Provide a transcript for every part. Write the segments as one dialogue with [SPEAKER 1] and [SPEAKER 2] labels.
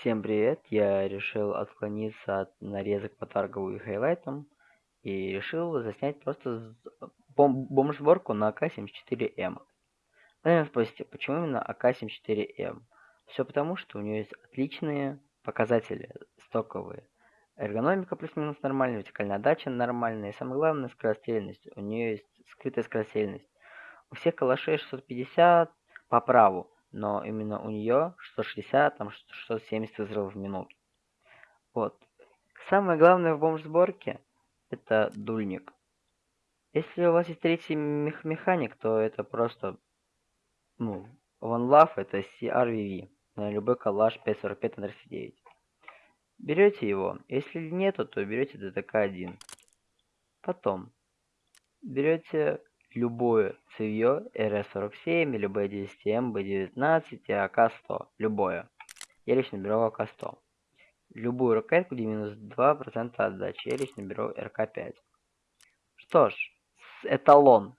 [SPEAKER 1] Всем привет! Я решил отклониться от нарезок по торгову и хайлайтам и решил заснять просто бом бомж-сборку на АК-74М. Вы меня спросите, почему именно АК-74М? Все потому, что у нее есть отличные показатели стоковые. Эргономика плюс-минус нормальная, вертикальная отдача нормальная, и самое главное скорострельность. У нее есть скрытая скорострельность. У всех калашей 650 по праву но именно у нее 160, там 670 выстрелов в минуту. Вот. Самое главное в бомж-сборке это дульник. Если у вас есть третий мех механик, то это просто, ну, One Love это CRVV на любой калаш 545 на 39. Берете его. Если нету, то берете ДТК-1. Потом берете любое цевьё РС-47 или Б-10М, Б-19 и АК-100. Любое. Я лично беру АК-100. Любую ракетку, где минус 2% отдачи. Я лично беру РК-5. Что ж, эталон.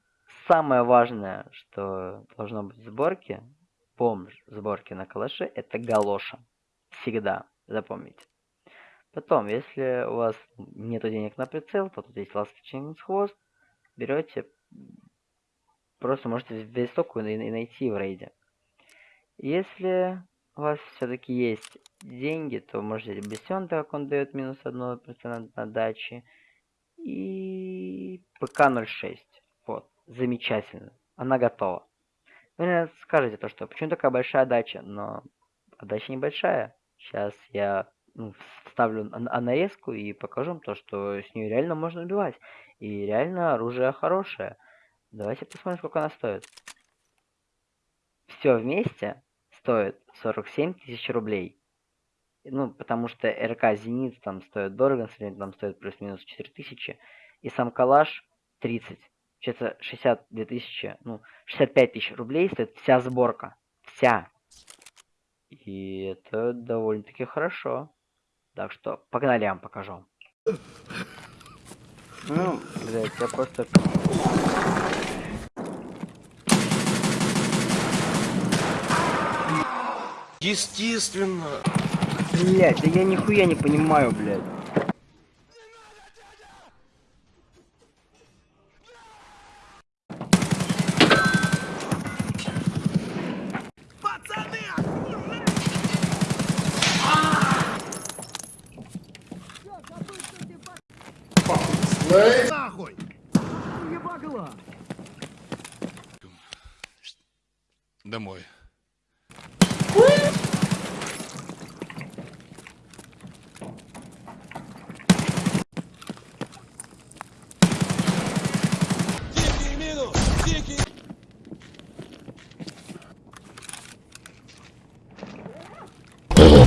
[SPEAKER 1] Самое важное, что должно быть в сборке, бомж сборки на калаше, это галоша. Всегда. Запомните. Потом, если у вас нет денег на прицел, то тут есть ласточный хвост. Берете просто можете весь сок и найти в рейде. Если у вас все-таки есть деньги, то можете Бесен, так как он дает минус 1% на даче. И ПК-06. Вот, замечательно. Она готова. Вы мне скажете то, что почему такая большая дача, но отдача небольшая. Сейчас я ну, вставлю нарезку и покажу вам то, что с нее реально можно убивать. И реально оружие хорошее. Давайте посмотрим, сколько она стоит. Все вместе стоит 47 тысяч рублей. Ну, потому что РК Зенит там стоит дорого, там стоит плюс-минус 4 тысячи. И сам калаш 30. Что-то 62 тысячи, ну, 65 тысяч рублей стоит вся сборка. Вся. И это довольно-таки хорошо. Так что, погнали, я вам покажу. Ну, блядь, я просто...
[SPEAKER 2] Естественно.
[SPEAKER 1] Блять, да я нихуя не понимаю, блядь.
[SPEAKER 2] Нахуй! Домой.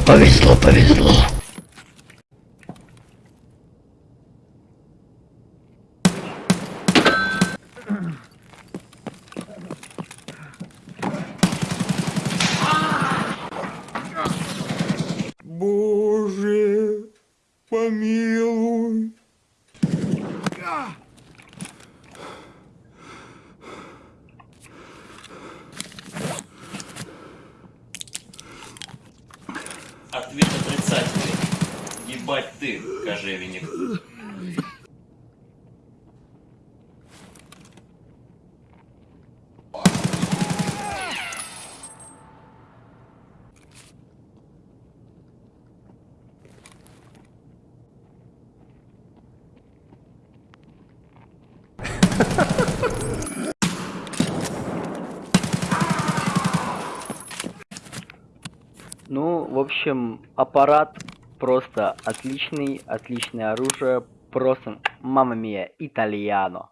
[SPEAKER 3] Повезло, повезло.
[SPEAKER 4] Ответ отрицательный. Ебать ты, кожевенник.
[SPEAKER 1] Ну, в общем, аппарат просто отличный, отличное оружие, просто мама мия, итальяно.